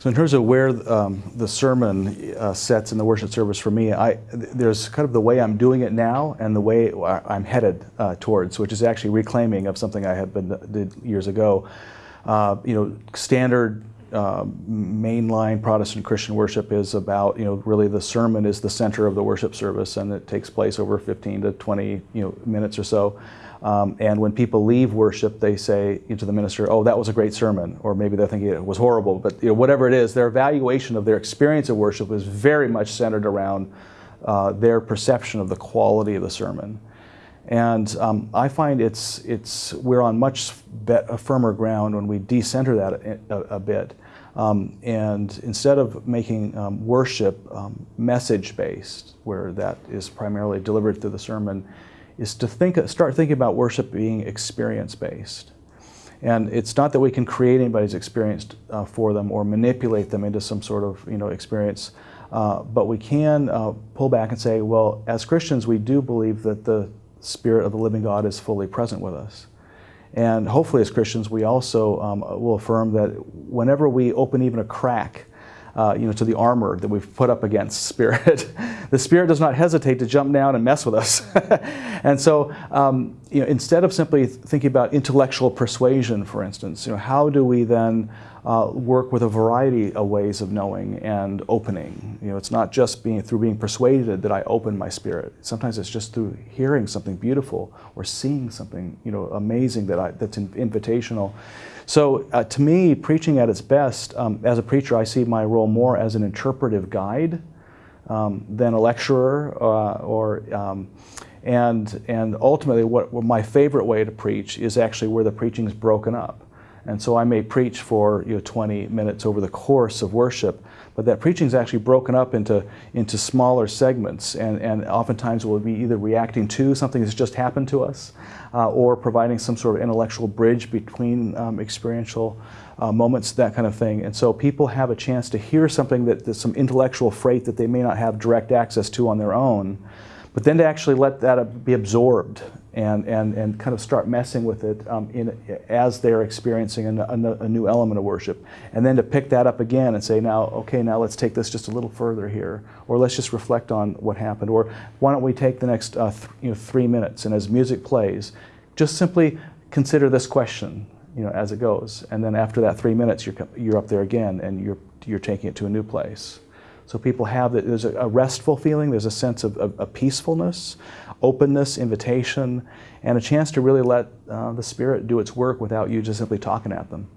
So in terms of where um, the sermon uh, sets in the worship service for me, I, there's kind of the way I'm doing it now and the way I'm headed uh, towards, which is actually reclaiming of something I had been did years ago. Uh, you know, standard uh, mainline Protestant Christian worship is about, you know, really the sermon is the center of the worship service and it takes place over 15 to 20, you know, minutes or so. Um, and when people leave worship, they say to the minister, oh, that was a great sermon, or maybe they're thinking it was horrible, but you know, whatever it is, their evaluation of their experience of worship is very much centered around uh, their perception of the quality of the sermon. And um, I find it's, it's, we're on much firmer ground when we decenter that a, a bit. Um, and instead of making um, worship um, message-based, where that is primarily delivered through the sermon, is to think, start thinking about worship being experience-based. And it's not that we can create anybody's experience uh, for them or manipulate them into some sort of you know experience, uh, but we can uh, pull back and say, well, as Christians, we do believe that the Spirit of the living God is fully present with us. And hopefully as Christians, we also um, will affirm that whenever we open even a crack uh, you know, to the armor that we've put up against spirit. the spirit does not hesitate to jump down and mess with us. and so, um, you know, instead of simply thinking about intellectual persuasion, for instance, you know, how do we then uh, work with a variety of ways of knowing and opening? You know, it's not just being through being persuaded that I open my spirit. Sometimes it's just through hearing something beautiful or seeing something, you know, amazing that I, that's invitational. So uh, to me, preaching at its best, um, as a preacher, I see my role more as an interpretive guide um, than a lecturer uh, or um, and, and ultimately what, what, my favorite way to preach is actually where the preaching is broken up. And so I may preach for you know, 20 minutes over the course of worship, but that preaching is actually broken up into, into smaller segments and, and oftentimes we'll be either reacting to something that's just happened to us uh, or providing some sort of intellectual bridge between um, experiential uh, moments, that kind of thing. And so people have a chance to hear something that, that's some intellectual freight that they may not have direct access to on their own, but then to actually let that be absorbed and, and, and kind of start messing with it um, in, as they're experiencing a, a, a, new element of worship. And then to pick that up again and say, now, okay, now let's take this just a little further here, or let's just reflect on what happened, or why don't we take the next uh, th you know, three minutes, and as music plays, just simply consider this question you know, as it goes. And then after that three minutes, you're, you're up there again, and you're, you're taking it to a new place. So people have that, there's a, restful feeling, there's a sense of, of, peacefulness, openness, invitation, and a chance to really let uh, the Spirit do its work without you just simply talking at them.